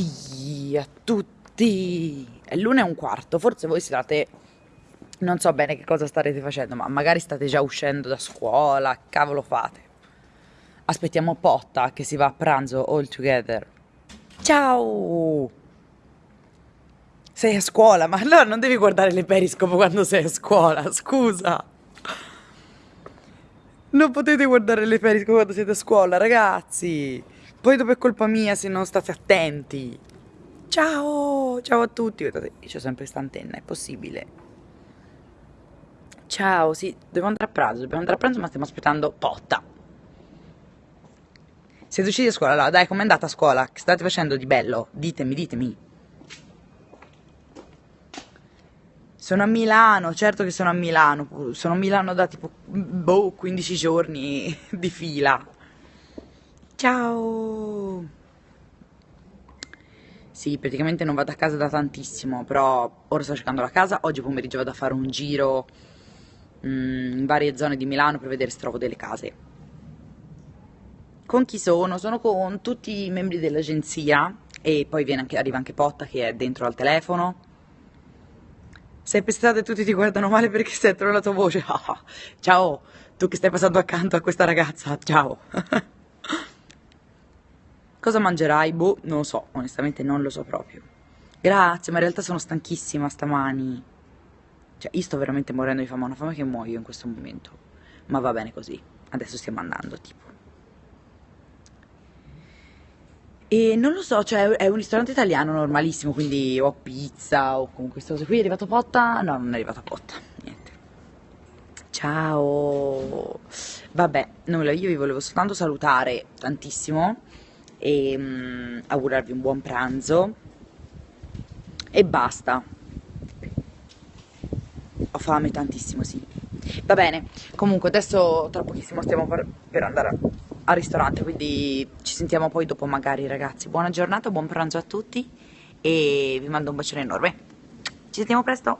tutti, a tutti. È l'una e un quarto, forse voi state... Non so bene che cosa starete facendo, ma magari state già uscendo da scuola, cavolo fate. Aspettiamo Potta che si va a pranzo all together. Ciao! Sei a scuola, ma allora non devi guardare le periscope quando sei a scuola, scusa. Non potete guardare le periscope quando siete a scuola, ragazzi. Poi dopo è colpa mia se non state attenti. Ciao, ciao a tutti. Guardate, io sempre questa antenna, è possibile. Ciao, sì, devo andare a pranzo, dobbiamo andare a pranzo ma stiamo aspettando Potta. Siete usciti a scuola? Allora, dai, com'è andata a scuola? Che state facendo di bello? Ditemi, ditemi. Sono a Milano, certo che sono a Milano, sono a Milano da tipo, boh, 15 giorni di fila. Ciao! Sì, praticamente non vado a casa da tantissimo, però ora sto cercando la casa, oggi pomeriggio vado a fare un giro mm, in varie zone di Milano per vedere se trovo delle case. Con chi sono? Sono con tutti i membri dell'agenzia e poi anche, arriva anche Potta che è dentro al telefono. Sei pestato e tutti ti guardano male perché sentono la tua voce. ciao, tu che stai passando accanto a questa ragazza, ciao. Cosa mangerai? Boh, non lo so, onestamente non lo so proprio. Grazie, ma in realtà sono stanchissima stamani. Cioè, io sto veramente morendo di fame, ho una fame che muoio in questo momento. Ma va bene così, adesso stiamo andando, tipo. E non lo so, cioè è un ristorante italiano normalissimo, quindi ho pizza o comunque queste cose qui. È arrivato Potta? No, non è arrivato Potta, niente. Ciao! Vabbè, nulla, io vi volevo soltanto salutare tantissimo e um, augurarvi un buon pranzo e basta ho fame tantissimo sì va bene comunque adesso tra pochissimo stiamo per, andare al ristorante quindi ci sentiamo poi dopo magari ragazzi. Buona giornata buon pranzo a tutti e vi mando un bacione enorme. Ci sentiamo presto.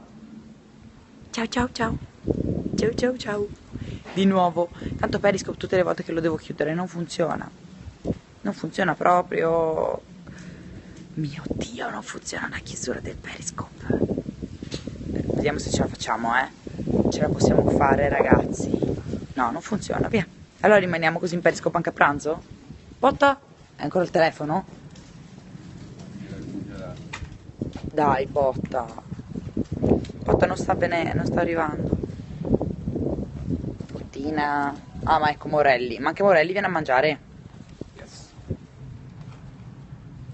Ciao ciao ciao. Ciao ciao ciao. Di nuovo. Tanto Periscope tutte le volte che lo devo chiudere non funziona. Non funziona proprio. Mio dio non funziona la chiusura del periscope. Vediamo se ce la facciamo eh. Ce la possiamo fare ragazzi. No non funziona. Via allora rimaniamo così in periscope anche a pranzo Potta? è ancora il telefono? dai Potta Potta non sta bene non sta arrivando Pottina ah ma ecco Morelli ma anche Morelli viene a mangiare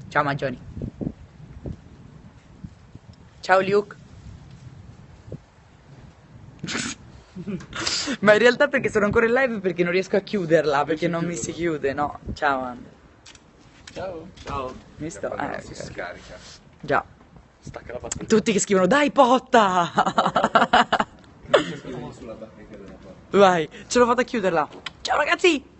Ciao Magioni. Ciao Luke. Ma in realtà perché sono ancora in live perché non riesco a chiuderla, perché non mi si chiude, no? Ciao Andre. Ciao. Ciao. Mi sto... Eh, si scarica. Già. Stacca la batteria. Tutti che scrivono dai potta! Vai, ce l'ho fatta a chiuderla. Ciao ragazzi!